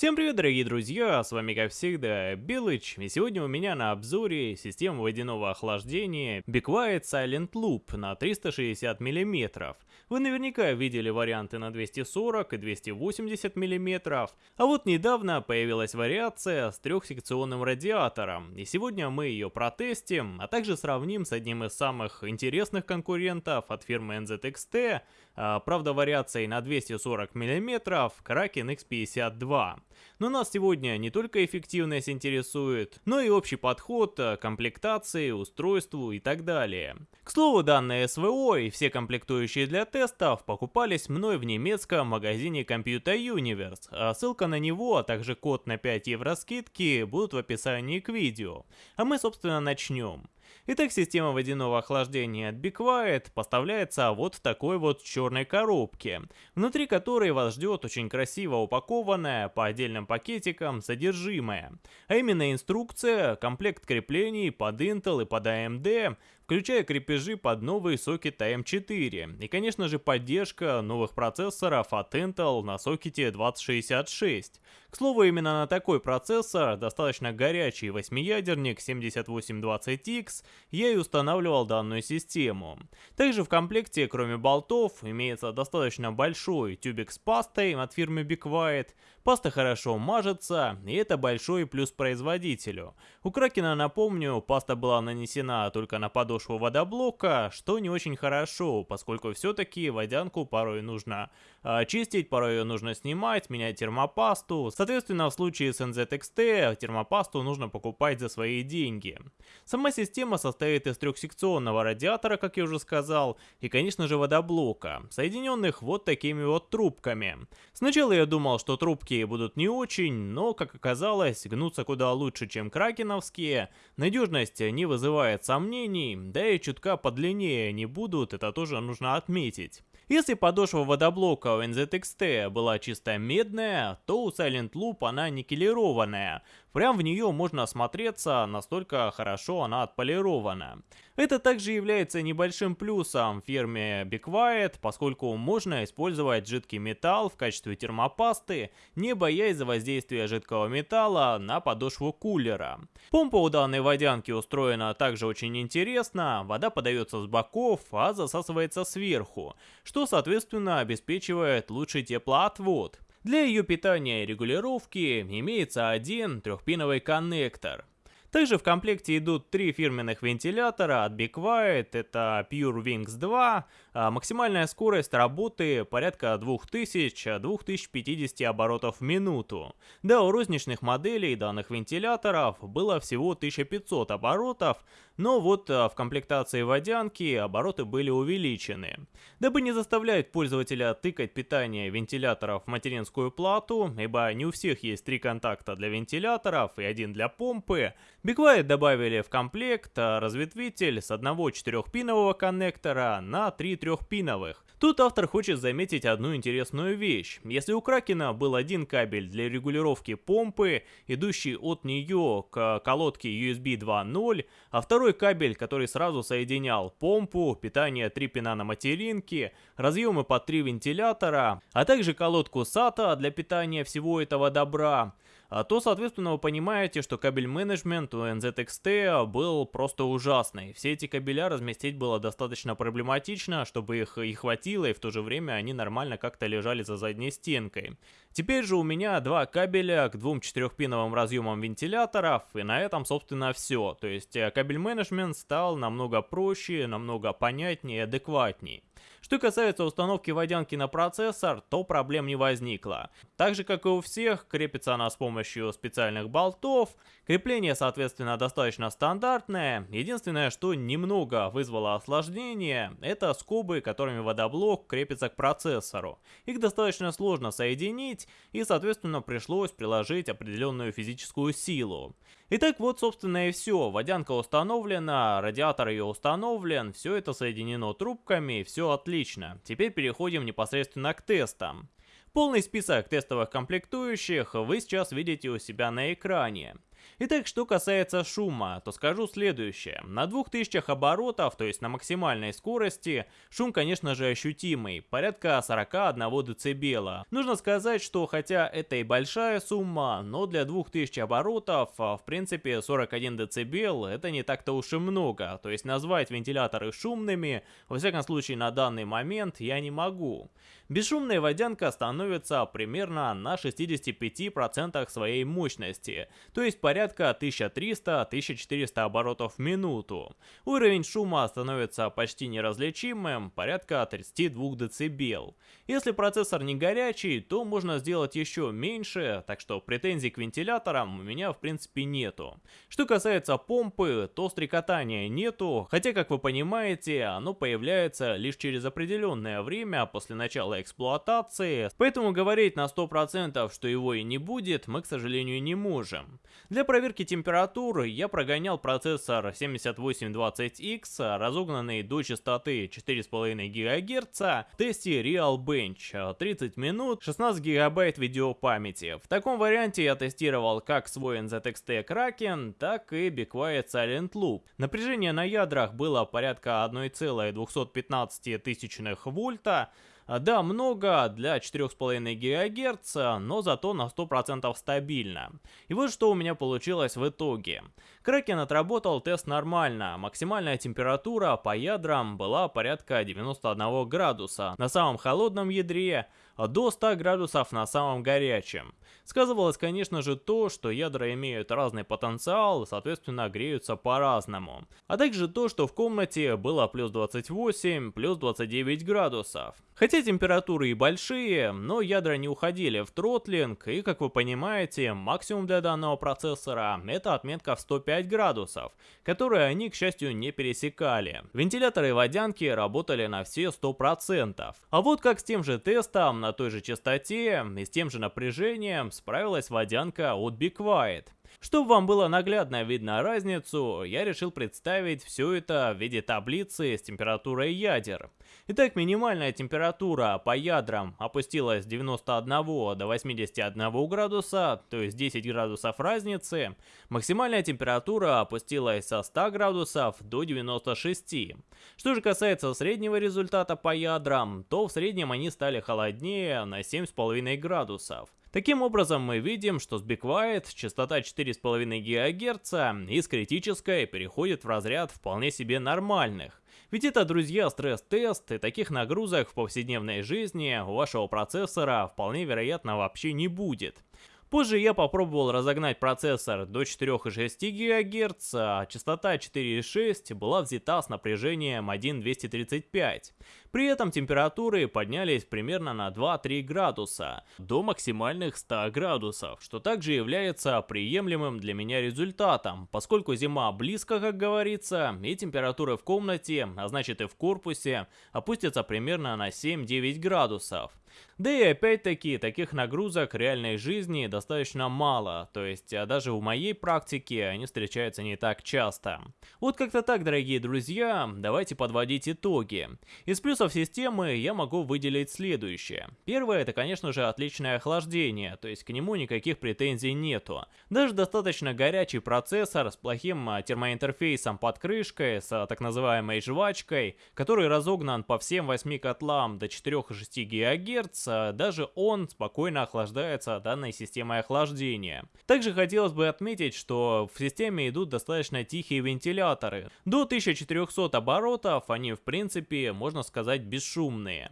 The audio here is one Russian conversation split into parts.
Всем привет, дорогие друзья, с вами как всегда Белыч, и сегодня у меня на обзоре система водяного охлаждения Be Quiet Silent Loop на 360 мм. Вы наверняка видели варианты на 240 и 280 мм, а вот недавно появилась вариация с трехсекционным радиатором, и сегодня мы ее протестим, а также сравним с одним из самых интересных конкурентов от фирмы NZXT, а, правда вариацией на 240 мм Kraken X52. Но нас сегодня не только эффективность интересует, но и общий подход к комплектации, устройству и так далее. К слову, данные СВО и все комплектующие для тестов покупались мной в немецком магазине Computer Universe, а ссылка на него, а также код на 5 евро скидки будут в описании к видео. А мы собственно начнем. Итак, система водяного охлаждения от Be Quiet поставляется вот в такой вот черной коробке, внутри которой вас ждет очень красиво упакованное по отдельным пакетикам содержимое, а именно инструкция, комплект креплений под Intel и под AMD, включая крепежи под новый сокет AM4 и конечно же поддержка новых процессоров от Intel на сокете 2066. К слову, именно на такой процессор, достаточно горячий восьмиядерник 7820X, я и устанавливал данную систему. Также в комплекте, кроме болтов, имеется достаточно большой тюбик с пастой от фирмы Quiet, Паста хорошо мажется, и это большой плюс производителю. У Кракена, напомню, паста была нанесена только на подошву водоблока, что не очень хорошо, поскольку все-таки водянку порой нужно а, чистить, порой ее нужно снимать, менять термопасту. Соответственно, в случае с NZXT термопасту нужно покупать за свои деньги. Сама система состоит из трехсекционного радиатора, как я уже сказал, и, конечно же, водоблока, соединенных вот такими вот трубками. Сначала я думал, что трубки будут не очень, но, как оказалось, гнутся куда лучше, чем кракеновские, надежность не вызывает сомнений, да и чутка подлиннее не будут, это тоже нужно отметить. Если подошва водоблока у NZXT была чисто медная, то у Silent Loop она никелированная. Прям в нее можно осмотреться, настолько хорошо она отполирована. Это также является небольшим плюсом фирме Be Quiet, поскольку можно использовать жидкий металл в качестве термопасты, не боясь за воздействие жидкого металла на подошву кулера. Помпа у данной водянки устроена также очень интересно, вода подается с боков, а засасывается сверху, что соответственно обеспечивает лучший теплоотвод. Для ее питания и регулировки имеется один трехпиновый коннектор. Также в комплекте идут три фирменных вентилятора от Be Quiet, это Pure Wings 2, а максимальная скорость работы порядка 2000-2050 оборотов в минуту. Да, у розничных моделей данных вентиляторов было всего 1500 оборотов, но вот а, в комплектации водянки обороты были увеличены. Дабы не заставлять пользователя тыкать питание вентиляторов в материнскую плату, ибо не у всех есть три контакта для вентиляторов и один для помпы, Бигвайт добавили в комплект а, разветвитель с одного четырехпинового коннектора на три трехпиновых. Тут автор хочет заметить одну интересную вещь. Если у Кракена был один кабель для регулировки помпы, идущий от нее к колодке USB 2.0, а второй кабель, который сразу соединял помпу, питание 3 пина на материнке, разъемы под 3 вентилятора, а также колодку SATA для питания всего этого добра, то, соответственно, вы понимаете, что кабель менеджмент у NZXT был просто ужасный. Все эти кабеля разместить было достаточно проблематично, чтобы их и хватило, и в то же время они нормально как-то лежали за задней стенкой. Теперь же у меня два кабеля к двум четырехпиновым разъемам вентиляторов, и на этом, собственно, все. То есть э, кабель менеджмент стал намного проще, намного понятнее и адекватнее. Что касается установки водянки на процессор, то проблем не возникло. Так же, как и у всех, крепится она с помощью специальных болтов. Крепление, соответственно, достаточно стандартное. Единственное, что немного вызвало осложнение, это скобы, которыми водоблок крепится к процессору. Их достаточно сложно соединить, и, соответственно, пришлось приложить определенную физическую силу. Итак, вот, собственно, и все. Водянка установлена, радиатор ее установлен, все это соединено трубками, все отлично. Теперь переходим непосредственно к тестам. Полный список тестовых комплектующих вы сейчас видите у себя на экране. Итак, что касается шума, то скажу следующее. На 2000 оборотов, то есть на максимальной скорости, шум, конечно же, ощутимый, порядка 41 дБ. Нужно сказать, что хотя это и большая сумма, но для 2000 оборотов, а, в принципе, 41 дБ это не так-то уж и много. То есть назвать вентиляторы шумными, во всяком случае на данный момент, я не могу. Бесшумная водянка становится примерно на 65% своей мощности, то есть порядка 1300-1400 оборотов в минуту. Уровень шума становится почти неразличимым, порядка 32 дБ. Если процессор не горячий, то можно сделать еще меньше, так что претензий к вентиляторам у меня в принципе нету. Что касается помпы, то стрекотания нету, хотя как вы понимаете, оно появляется лишь через определенное время после начала эксплуатации, поэтому говорить на 100% что его и не будет, мы, к сожалению, не можем. Для проверки температуры я прогонял процессор 7820X, разогнанный до частоты 4,5 ГГц, в тесте Realbench, 30 минут, 16 ГБ видеопамяти. В таком варианте я тестировал как свой NZXT Kraken, так и Be Quiet Silent Loop. Напряжение на ядрах было порядка 1,215 вольта, а, да, много для 4,5 ГГц, но зато на 100% стабильно. И вот что у меня получилось в итоге. Кракен отработал тест нормально, максимальная температура по ядрам была порядка 91 градуса, на самом холодном ядре до 100 градусов на самом горячем. Сказывалось, конечно же, то, что ядра имеют разный потенциал, соответственно, греются по-разному. А также то, что в комнате было плюс 28, плюс 29 градусов. Хотя температуры и большие, но ядра не уходили в тротлинг, и, как вы понимаете, максимум для данного процессора это отметка в 105 градусов, которые они, к счастью, не пересекали. Вентиляторы и водянки работали на все 100%. А вот как с тем же тестом на той же частоте и с тем же напряжением справилась водянка от Be Quiet. Чтобы вам было наглядно видно разницу, я решил представить все это в виде таблицы с температурой ядер. Итак, минимальная температура по ядрам опустилась с 91 до 81 градуса, то есть 10 градусов разницы. Максимальная температура опустилась со 100 градусов до 96. Что же касается среднего результата по ядрам, то в среднем они стали холоднее на 7,5 градусов. Таким образом, мы видим, что с Be Quiet частота 4,5 ГГц из критической переходит в разряд вполне себе нормальных. Ведь это, друзья, стресс-тест, и таких нагрузок в повседневной жизни у вашего процессора вполне вероятно вообще не будет. Позже я попробовал разогнать процессор до 4,6 ГГц, а частота 4,6 была взята с напряжением 1,235. При этом температуры поднялись примерно на 2-3 градуса, до максимальных 100 градусов, что также является приемлемым для меня результатом, поскольку зима близко, как говорится, и температуры в комнате, а значит и в корпусе, опустятся примерно на 7-9 градусов. Да и опять-таки, таких нагрузок реальной жизни достаточно мало, то есть а даже в моей практике они встречаются не так часто. Вот как-то так, дорогие друзья, давайте подводить итоги. Из плюсов системы я могу выделить следующее. Первое, это конечно же отличное охлаждение, то есть к нему никаких претензий нету. Даже достаточно горячий процессор с плохим а, термоинтерфейсом под крышкой, с а, так называемой жвачкой, который разогнан по всем 8 котлам до 4,6 ГГц, Гц, даже он спокойно охлаждается данной системой охлаждения. Также хотелось бы отметить, что в системе идут достаточно тихие вентиляторы. До 1400 оборотов они в принципе, можно сказать, бесшумные.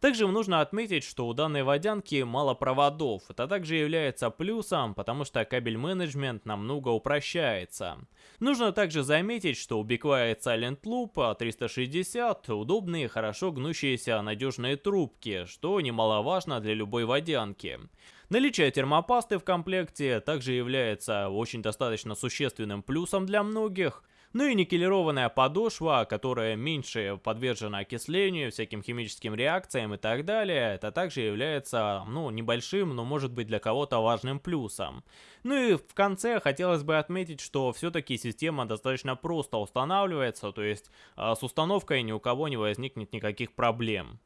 Также нужно отметить, что у данной водянки мало проводов. Это также является плюсом, потому что кабель менеджмент намного упрощается. Нужно также заметить, что у BeQuiet Silent Loop 360 удобные, хорошо гнущиеся надежные трубки, что немаловажно для любой водянки. Наличие термопасты в комплекте также является очень достаточно существенным плюсом для многих. Ну и никелированная подошва, которая меньше подвержена окислению, всяким химическим реакциям и так далее, это также является, ну, небольшим, но может быть для кого-то важным плюсом. Ну и в конце хотелось бы отметить, что все-таки система достаточно просто устанавливается, то есть а, с установкой ни у кого не возникнет никаких проблем.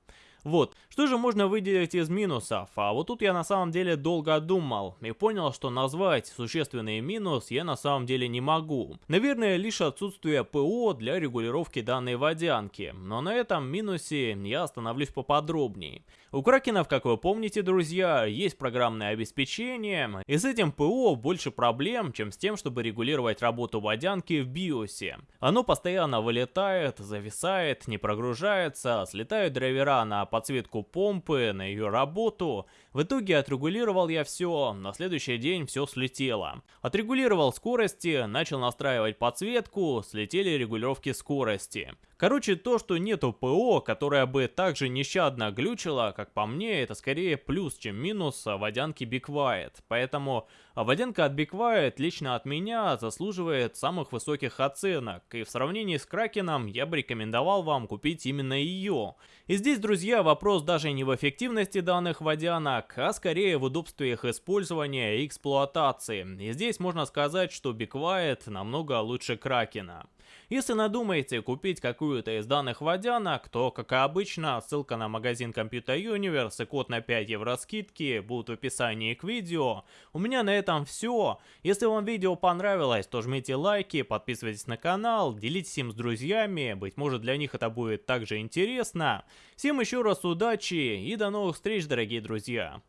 Вот, что же можно выделить из минусов? А вот тут я на самом деле долго думал и понял, что назвать существенный минус я на самом деле не могу. Наверное, лишь отсутствие ПО для регулировки данной водянки, но на этом минусе я остановлюсь поподробнее. У кракенов, как вы помните, друзья, есть программное обеспечение, и с этим ПО больше проблем, чем с тем, чтобы регулировать работу водянки в биосе. Оно постоянно вылетает, зависает, не прогружается, слетают драйвера на подсветку помпы, на ее работу. В итоге отрегулировал я все, на следующий день все слетело. Отрегулировал скорости, начал настраивать подсветку, слетели регулировки скорости. Короче, то, что нету ПО, которая бы также нещадно глючила, как по мне, это скорее плюс, чем минус водянки Be Quiet. Поэтому водянка от Be Quiet лично от меня заслуживает самых высоких оценок. И в сравнении с Кракеном я бы рекомендовал вам купить именно ее. И здесь, друзья, вопрос даже не в эффективности данных водянок, а скорее в удобстве их использования и эксплуатации. И здесь можно сказать, что Be Quiet намного лучше Кракена. Если надумаете купить какую-то из данных водянок, то, как и обычно, ссылка на магазин Computer Universe и код на 5 евро скидки будут в описании к видео. У меня на этом все. Если вам видео понравилось, то жмите лайки, подписывайтесь на канал, делитесь им с друзьями, быть может для них это будет также интересно. Всем еще раз удачи и до новых встреч, дорогие друзья!